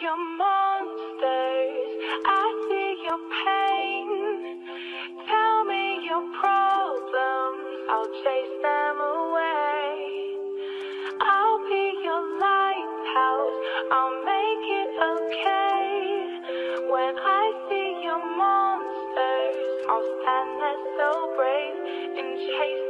your monsters, I see your pain. Tell me your problems, I'll chase them away. I'll be your lighthouse, I'll make it okay. When I see your monsters, I'll stand there so brave and chase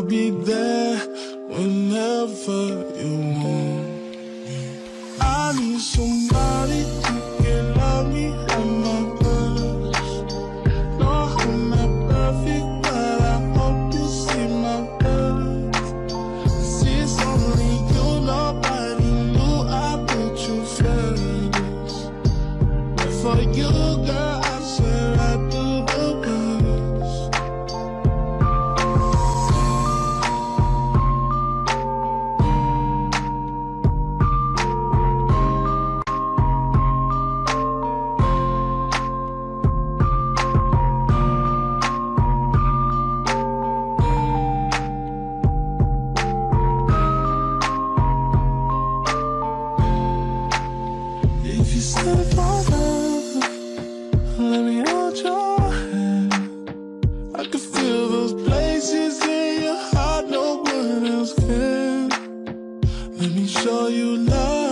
I'll be there whenever you want. I need someone. Let me show you love.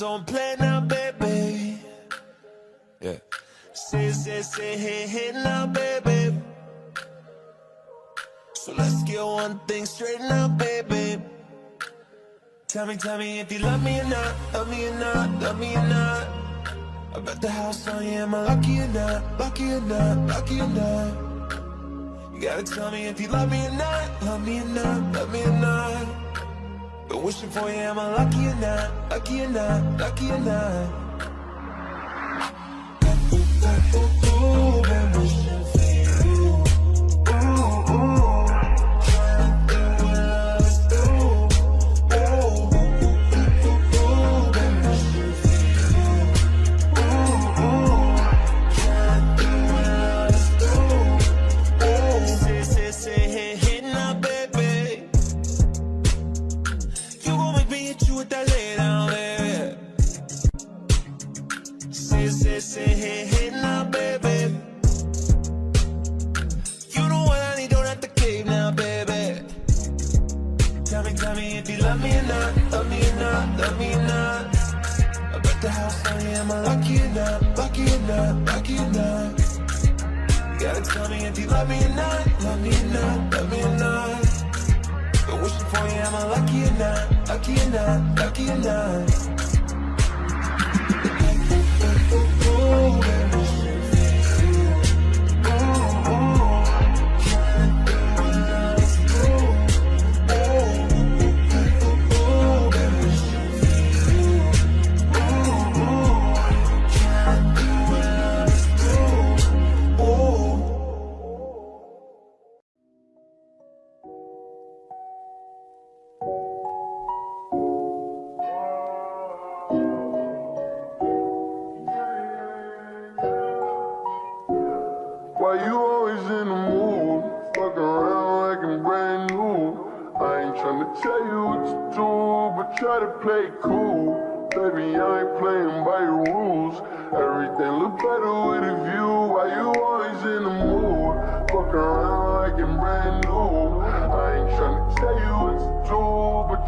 don't play now, baby. Yeah. Say, say, say, hey, hey, now, baby. So let's get one thing straight now, baby. Tell me, tell me if you love me or not, love me or not, love me or not. I bet the house on you, am I lucky or not, lucky or not, lucky or not. You gotta tell me if you love me or not, love me or not, love me or not. Been wishing for you, am I lucky or not? Lucky or not? Lucky or not? Ooh, ooh, ooh, love me or not. I bet the house on am I lucky or not Lucky or not, lucky or not You gotta tell me if you love me or not Love me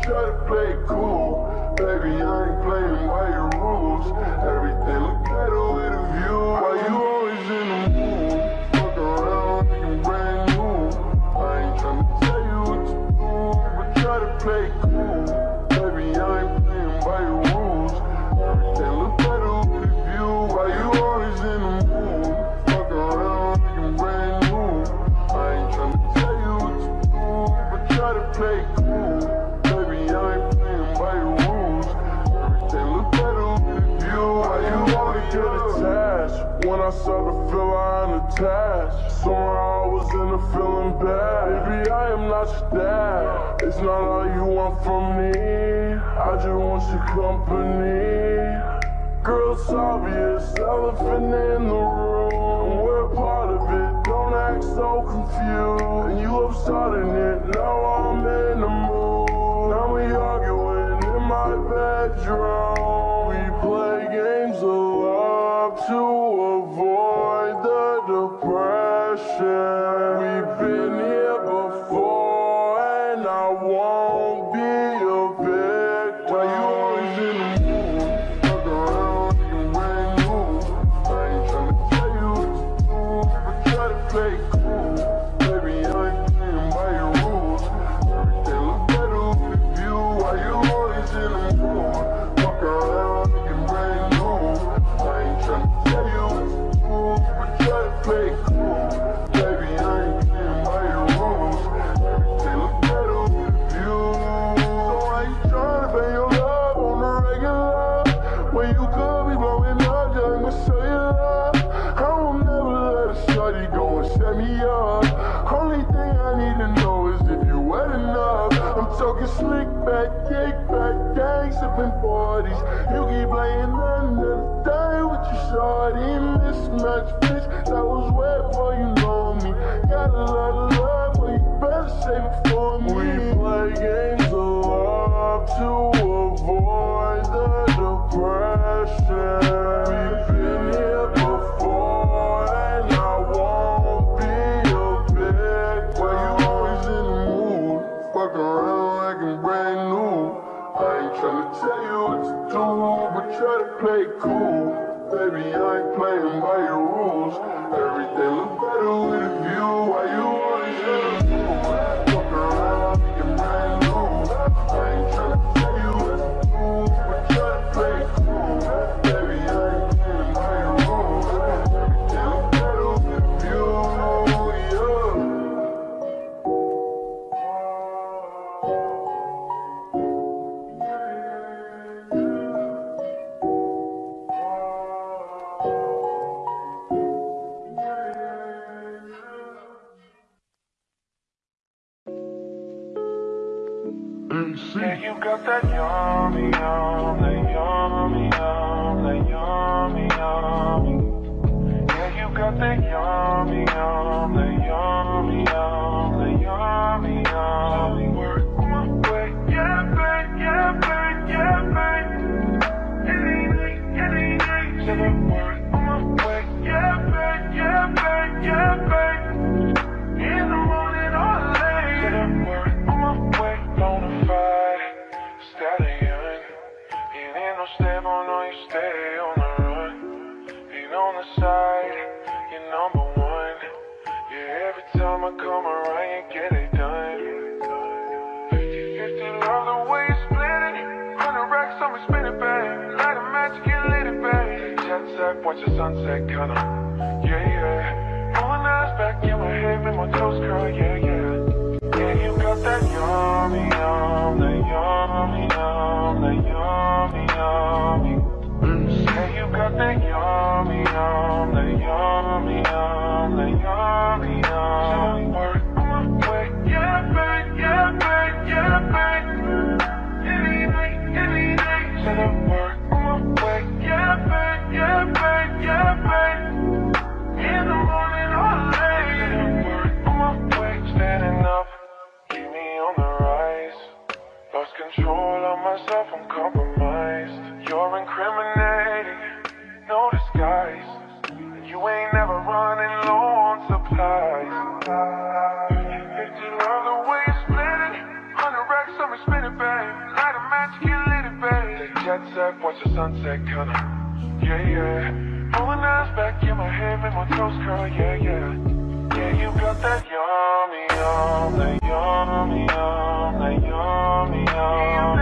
try to play cool, baby, I ain't playing by your rules. about that. It's not all you want from me. I just want your company. Girl, it's obvious, elephant in the room. We're part of it, don't act so confused. And you love starting it, now I'm in the mood. Now we arguing in my bedroom. AC. Yeah, you got that yummy, yum, that yummy, yum, that yummy, yummy. Yeah, you got that yummy, yum, that watch the sunset, kinda. Yeah, yeah. Rolling eyes back in my head, make my toes curl, yeah, yeah. Yeah, you got that yummy, yum, that yummy. I'm compromised You're incriminating, no disguise. You ain't never running low on supplies. If you love the way you split it Hundred racks on me, spin it, babe. Light a match, get lit it, babe jet set, watch the sunset, kinda Yeah, yeah. Pulling eyes back in my head, make my toes curl, yeah, yeah. Yeah, you got that yummy, yum, that yummy, yum, that yummy, yum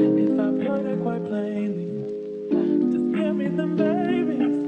If I've heard it quite plainly, just give me them babies.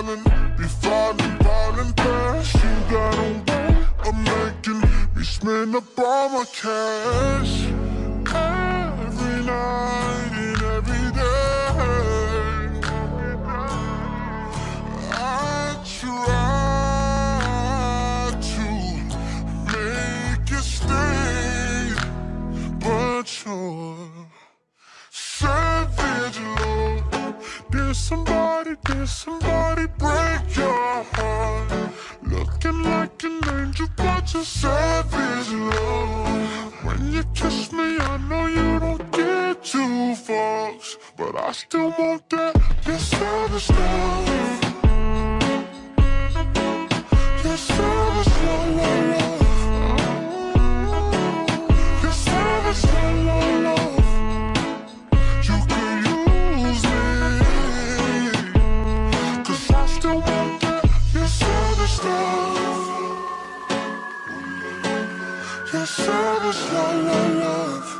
Falling, be falling, falling fast. You got a way of making me spend up all my cash. Every night and every day. I try to make you stay, but you're savage, Lord. Did somebody, did somebody but you're savage, Lord. When you kiss me, I know you don't get two fucks, but I still want that. Your savage love. Your savage love, love, love. Your service, la la love.